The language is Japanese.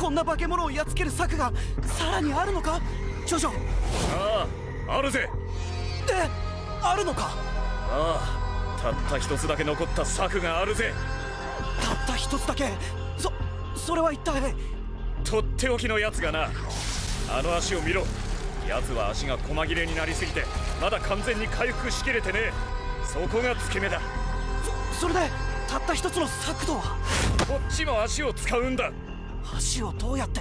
こんな化け物をやっつける策がさらにあるのか？ジョジョ。あああるぜ。えあるのか？ああたった一つだけ残った策があるぜ。たった一つだけ？そそれは一体？とっておきのやつがな。あの足を見ろ。奴は足が細切れになりすぎてまだ完全に回復しきれてねえ。そこが付け目だ。そそれでたった一つの策とは？こっちも足を使うんだ橋をどうやって？